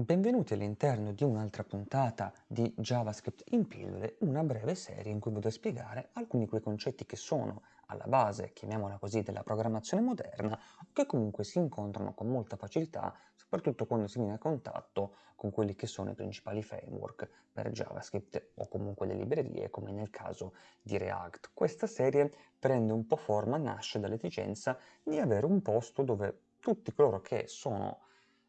Benvenuti all'interno di un'altra puntata di JavaScript in pillole, una breve serie in cui vado a spiegare alcuni di quei concetti che sono alla base, chiamiamola così, della programmazione moderna, che comunque si incontrano con molta facilità, soprattutto quando si viene a contatto con quelli che sono i principali framework per JavaScript o comunque le librerie, come nel caso di React. Questa serie prende un po' forma, nasce dall'esigenza di avere un posto dove tutti coloro che sono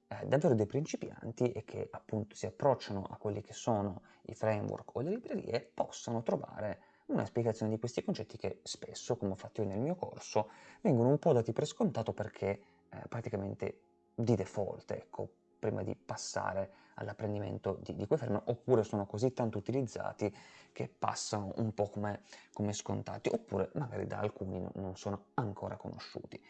eh, davvero dei principianti e che appunto si approcciano a quelli che sono i framework o le librerie possano trovare una spiegazione di questi concetti che spesso, come ho fatto io nel mio corso, vengono un po' dati per scontato perché eh, praticamente di default, ecco, prima di passare all'apprendimento di, di quei framework, oppure sono così tanto utilizzati che passano un po' come, come scontati, oppure magari da alcuni non sono ancora conosciuti.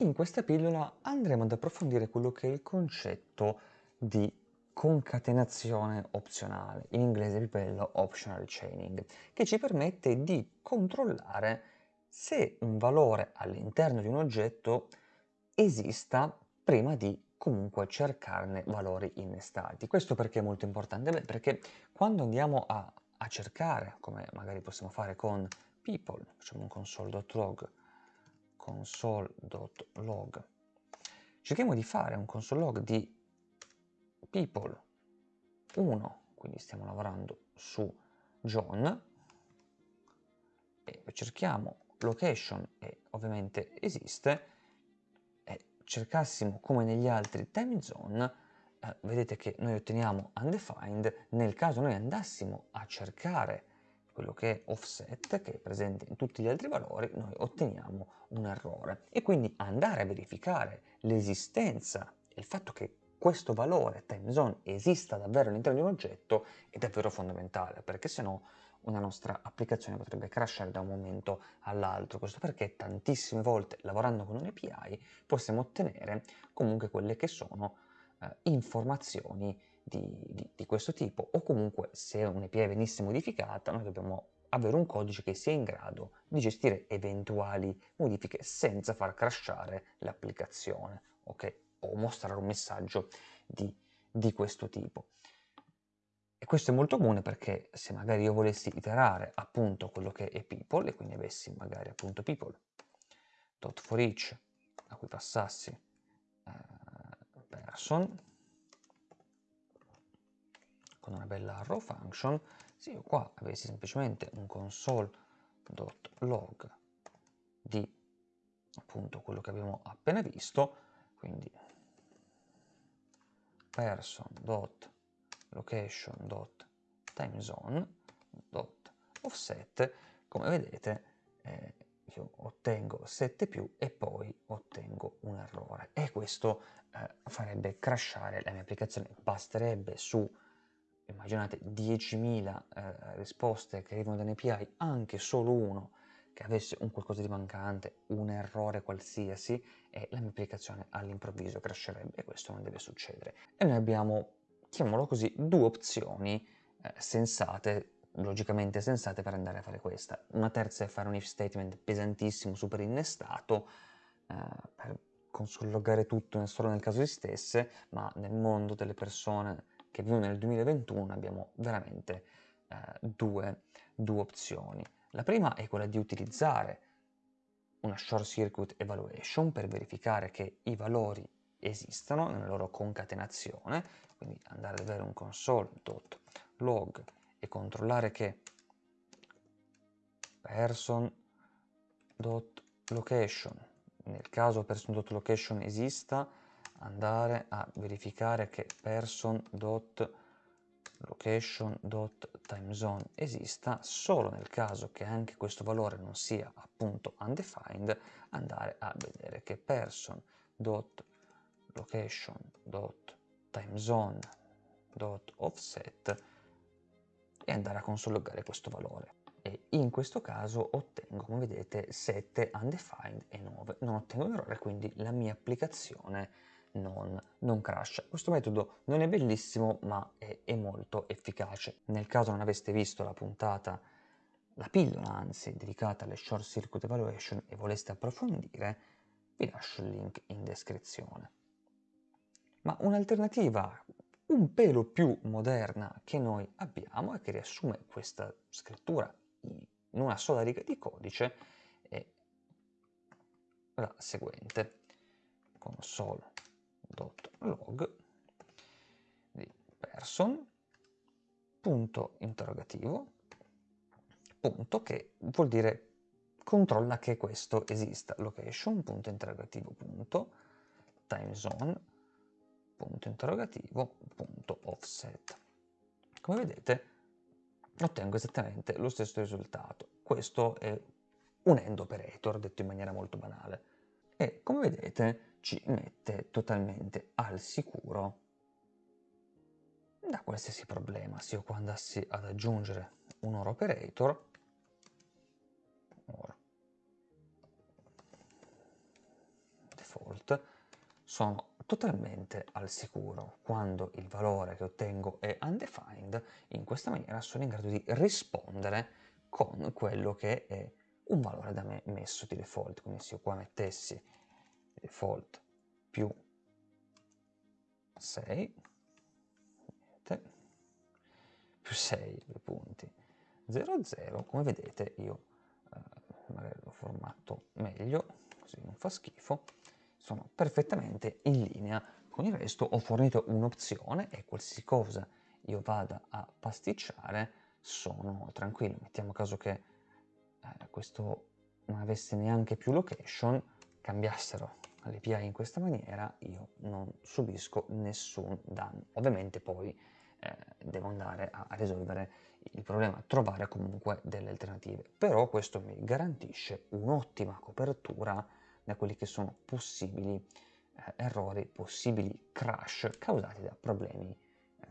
In questa pillola andremo ad approfondire quello che è il concetto di concatenazione opzionale, in inglese bello optional chaining, che ci permette di controllare se un valore all'interno di un oggetto esista prima di comunque cercarne valori innestati. Questo perché è molto importante? Beh, perché quando andiamo a, a cercare, come magari possiamo fare con people, facciamo un console.log console.log. Cerchiamo di fare un console log di people 1, quindi stiamo lavorando su John, e cerchiamo location e ovviamente esiste, e cercassimo come negli altri time zone, eh, vedete che noi otteniamo undefined, nel caso noi andassimo a cercare quello che è offset, che è presente in tutti gli altri valori, noi otteniamo un errore. E quindi andare a verificare l'esistenza e il fatto che questo valore timezone esista davvero all'interno di un oggetto è davvero fondamentale, perché se no una nostra applicazione potrebbe crashare da un momento all'altro. Questo perché tantissime volte lavorando con un API possiamo ottenere comunque quelle che sono eh, informazioni di, di, di questo tipo o comunque se un'API venisse modificata noi dobbiamo avere un codice che sia in grado di gestire eventuali modifiche senza far crashare l'applicazione okay? o mostrare un messaggio di, di, questo tipo. E questo è molto comune perché se magari io volessi iterare appunto quello che è people e quindi avessi magari appunto people.forEach a cui passassi eh, person con una bella arrow function, se io qua avessi semplicemente un console.log di appunto quello che abbiamo appena visto, quindi person.location.timezone.offset, come vedete eh, io ottengo 7 più e poi ottengo un errore. E questo eh, farebbe crashare la mia applicazione, basterebbe su immaginate 10.000 eh, risposte che arrivano da un'API, anche solo uno che avesse un qualcosa di mancante, un errore qualsiasi, e la mia applicazione all'improvviso crasherebbe e questo non deve succedere. E noi abbiamo, chiamiamolo così, due opzioni eh, sensate, logicamente sensate per andare a fare questa. Una terza è fare un if statement pesantissimo, super innestato, eh, per consologare tutto solo nel caso esistesse, ma nel mondo delle persone che vivono nel 2021 abbiamo veramente eh, due, due opzioni. La prima è quella di utilizzare una short circuit evaluation per verificare che i valori esistano nella loro concatenazione, quindi andare ad avere un console.log e controllare che person.location, nel caso person.location esista, andare a verificare che person.location.timezone esista solo nel caso che anche questo valore non sia appunto undefined andare a vedere che person.location.timezone.offset e andare a consologare questo valore. E in questo caso ottengo come vedete 7 undefined e 9 non ottengo un errore quindi la mia applicazione non, non crasha. Questo metodo non è bellissimo ma è, è molto efficace. Nel caso non aveste visto la puntata, la pillola anzi, dedicata alle Short Circuit Evaluation e voleste approfondire, vi lascio il link in descrizione. Ma un'alternativa un pelo più moderna che noi abbiamo e che riassume questa scrittura in una sola riga di codice è la seguente console.log di person punto interrogativo punto che vuol dire controlla che questo esista location punto interrogativo punto time zone punto interrogativo punto offset. Come vedete ottengo esattamente lo stesso risultato. Questo è un end operator detto in maniera molto banale. E come vedete ci mette totalmente al sicuro da qualsiasi problema. Se io qua andassi ad aggiungere un OR operator OR default sono totalmente al sicuro. Quando il valore che ottengo è undefined in questa maniera sono in grado di rispondere con quello che è un valore da me messo di default. Quindi se io qua mettessi default più 6 più 6 due punti. 0 0 come vedete io eh, magari l'ho formato meglio così non fa schifo sono perfettamente in linea. Con il resto ho fornito un'opzione e qualsiasi cosa io vada a pasticciare sono tranquillo. Mettiamo caso che eh, questo non avesse neanche più location cambiassero l'API in questa maniera io non subisco nessun danno ovviamente poi eh, devo andare a, risolvere il problema, trovare comunque delle alternative. Però questo mi garantisce un'ottima copertura da quelli che sono possibili eh, errori, possibili crash causati da problemi eh,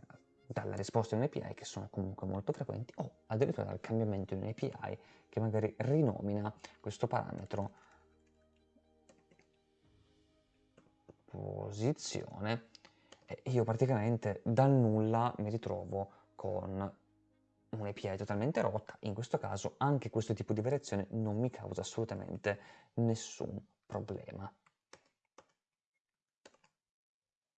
dalla risposta di un'API che sono comunque molto frequenti o addirittura dal cambiamento di un'API che magari rinomina questo parametro posizione io praticamente dal nulla mi ritrovo con un'API totalmente rotta, in questo caso anche questo tipo di variazione non mi causa assolutamente nessun problema.